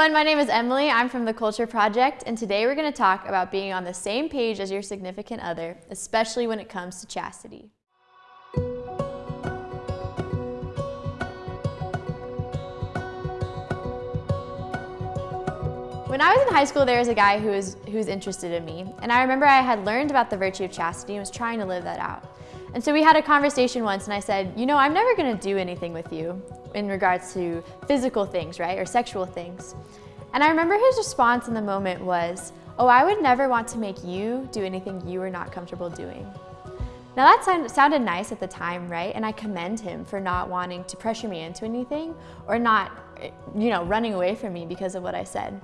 everyone, my name is Emily. I'm from the Culture Project, and today we're going to talk about being on the same page as your significant other, especially when it comes to chastity. When I was in high school, there was a guy who was, who was interested in me, and I remember I had learned about the virtue of chastity and was trying to live that out. And so we had a conversation once and I said, you know, I'm never gonna do anything with you in regards to physical things, right, or sexual things. And I remember his response in the moment was, oh, I would never want to make you do anything you were not comfortable doing. Now that sound, sounded nice at the time, right? And I commend him for not wanting to pressure me into anything or not, eh, you know, running away from me because of what I said.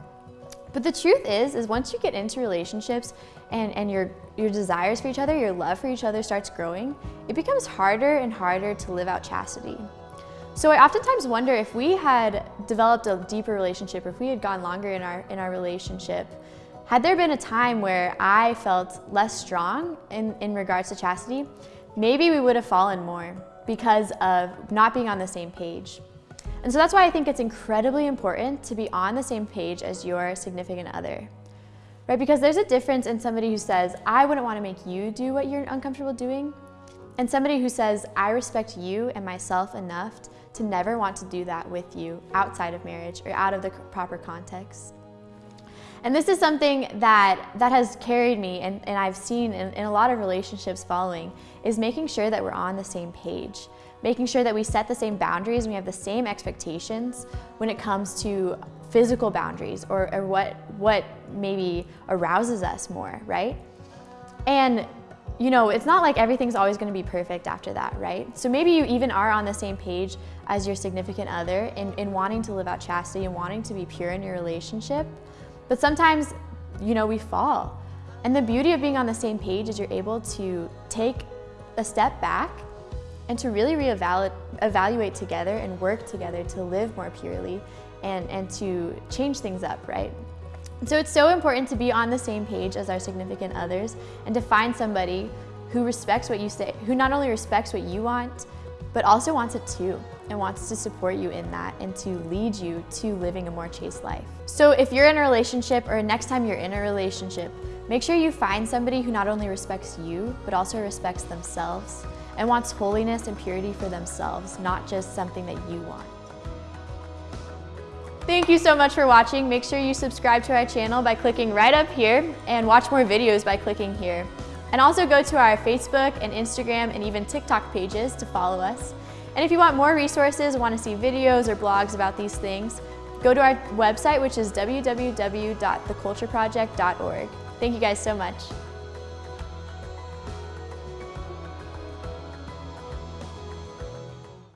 But the truth is, is once you get into relationships and, and your, your desires for each other, your love for each other starts growing, it becomes harder and harder to live out chastity. So I oftentimes wonder if we had developed a deeper relationship, if we had gone longer in our, in our relationship, had there been a time where I felt less strong in, in regards to chastity, maybe we would have fallen more because of not being on the same page. And so that's why I think it's incredibly important to be on the same page as your significant other. Right? Because there's a difference in somebody who says, I wouldn't want to make you do what you're uncomfortable doing, and somebody who says, I respect you and myself enough to never want to do that with you outside of marriage or out of the proper context. And this is something that, that has carried me and, and I've seen in, in a lot of relationships following is making sure that we're on the same page making sure that we set the same boundaries and we have the same expectations when it comes to physical boundaries or, or what, what maybe arouses us more, right? And you know, it's not like everything's always gonna be perfect after that, right? So maybe you even are on the same page as your significant other in, in wanting to live out chastity and wanting to be pure in your relationship. But sometimes, you know, we fall. And the beauty of being on the same page is you're able to take a step back and to really reevaluate together and work together to live more purely and, and to change things up, right? So it's so important to be on the same page as our significant others and to find somebody who respects what you say, who not only respects what you want, but also wants it too and wants to support you in that and to lead you to living a more chaste life. So if you're in a relationship or next time you're in a relationship, make sure you find somebody who not only respects you, but also respects themselves and wants holiness and purity for themselves, not just something that you want. Thank you so much for watching. Make sure you subscribe to our channel by clicking right up here and watch more videos by clicking here. And also go to our Facebook and Instagram and even TikTok pages to follow us. And if you want more resources, want to see videos or blogs about these things, go to our website, which is www.thecultureproject.org. Thank you guys so much.